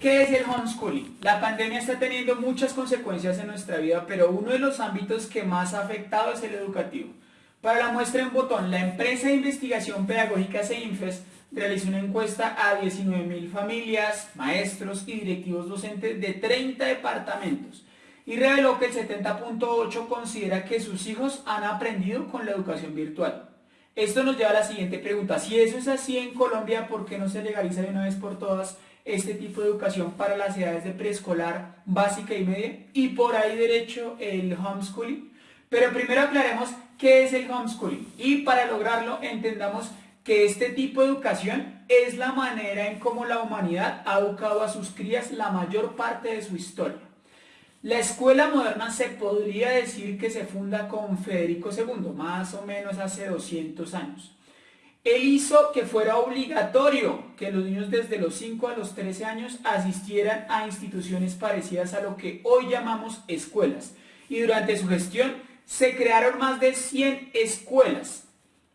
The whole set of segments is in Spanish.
¿Qué es el homeschooling? La pandemia está teniendo muchas consecuencias en nuestra vida, pero uno de los ámbitos que más ha afectado es el educativo. Para la muestra en botón, la empresa de investigación pedagógica CEINFES realizó una encuesta a 19.000 familias, maestros y directivos docentes de 30 departamentos y reveló que el 70.8 considera que sus hijos han aprendido con la educación virtual. Esto nos lleva a la siguiente pregunta. Si eso es así en Colombia, ¿por qué no se legaliza de una vez por todas este tipo de educación para las edades de preescolar, básica y media? Y por ahí derecho el homeschooling. Pero primero aclaremos qué es el homeschooling. Y para lograrlo entendamos que este tipo de educación es la manera en cómo la humanidad ha educado a sus crías la mayor parte de su historia. La escuela moderna se podría decir que se funda con Federico II, más o menos hace 200 años. Él hizo que fuera obligatorio que los niños desde los 5 a los 13 años asistieran a instituciones parecidas a lo que hoy llamamos escuelas. Y durante su gestión se crearon más de 100 escuelas.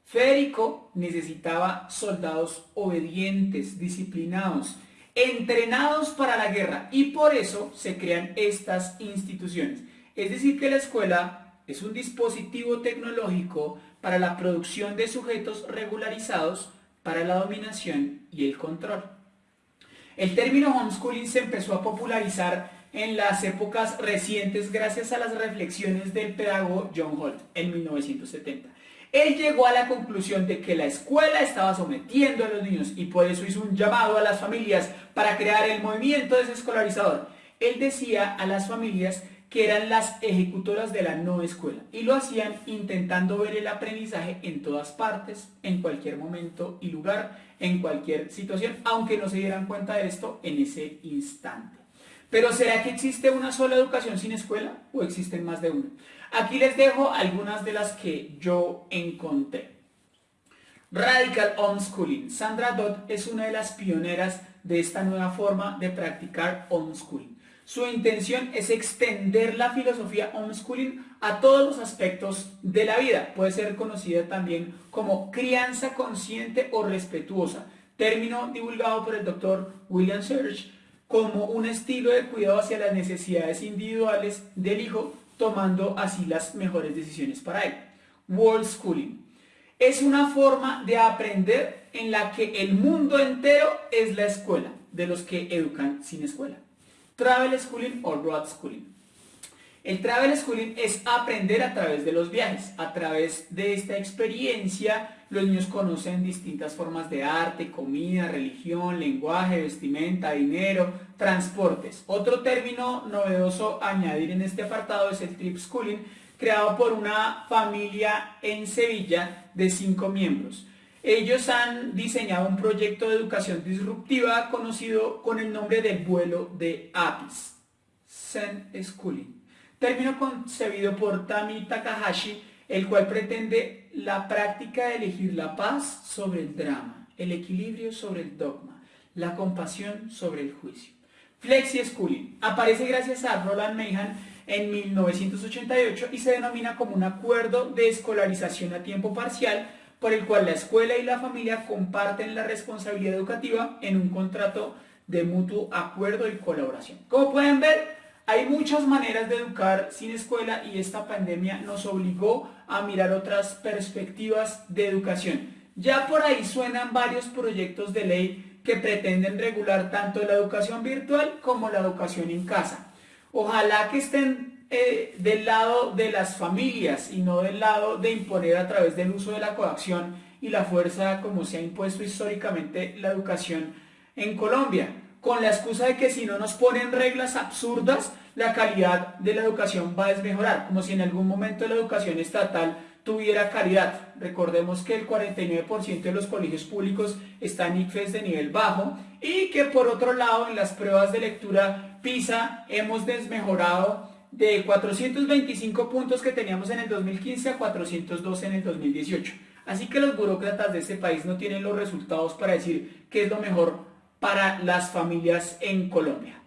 Federico necesitaba soldados obedientes, disciplinados, entrenados para la guerra y por eso se crean estas instituciones. Es decir que la escuela es un dispositivo tecnológico para la producción de sujetos regularizados para la dominación y el control. El término homeschooling se empezó a popularizar en las épocas recientes gracias a las reflexiones del pedagogo John Holt en 1970. Él llegó a la conclusión de que la escuela estaba sometiendo a los niños y por eso hizo un llamado a las familias para crear el movimiento desescolarizador. Él decía a las familias que eran las ejecutoras de la no escuela y lo hacían intentando ver el aprendizaje en todas partes, en cualquier momento y lugar, en cualquier situación, aunque no se dieran cuenta de esto en ese instante. Pero ¿será que existe una sola educación sin escuela o existen más de una? Aquí les dejo algunas de las que yo encontré. Radical Homeschooling. Sandra Dodd es una de las pioneras de esta nueva forma de practicar homeschooling. Su intención es extender la filosofía homeschooling a todos los aspectos de la vida. Puede ser conocida también como crianza consciente o respetuosa, término divulgado por el doctor William Serge como un estilo de cuidado hacia las necesidades individuales del hijo, tomando así las mejores decisiones para él. World Schooling. Es una forma de aprender en la que el mundo entero es la escuela, de los que educan sin escuela. Travel Schooling o Road Schooling. El travel schooling es aprender a través de los viajes. A través de esta experiencia, los niños conocen distintas formas de arte, comida, religión, lenguaje, vestimenta, dinero, transportes. Otro término novedoso a añadir en este apartado es el trip schooling, creado por una familia en Sevilla de cinco miembros. Ellos han diseñado un proyecto de educación disruptiva conocido con el nombre del vuelo de Apis, Zen Schooling término concebido por Tami Takahashi, el cual pretende la práctica de elegir la paz sobre el drama, el equilibrio sobre el dogma, la compasión sobre el juicio. Flexi Schooling aparece gracias a Roland Meihan en 1988 y se denomina como un acuerdo de escolarización a tiempo parcial por el cual la escuela y la familia comparten la responsabilidad educativa en un contrato de mutuo acuerdo y colaboración. Como pueden ver, hay muchas maneras de educar sin escuela y esta pandemia nos obligó a mirar otras perspectivas de educación. Ya por ahí suenan varios proyectos de ley que pretenden regular tanto la educación virtual como la educación en casa. Ojalá que estén eh, del lado de las familias y no del lado de imponer a través del uso de la coacción y la fuerza como se ha impuesto históricamente la educación en Colombia con la excusa de que si no nos ponen reglas absurdas, la calidad de la educación va a desmejorar, como si en algún momento la educación estatal tuviera calidad. Recordemos que el 49% de los colegios públicos están ICFES de nivel bajo y que por otro lado en las pruebas de lectura PISA hemos desmejorado de 425 puntos que teníamos en el 2015 a 402 en el 2018. Así que los burócratas de este país no tienen los resultados para decir qué es lo mejor para las familias en Colombia.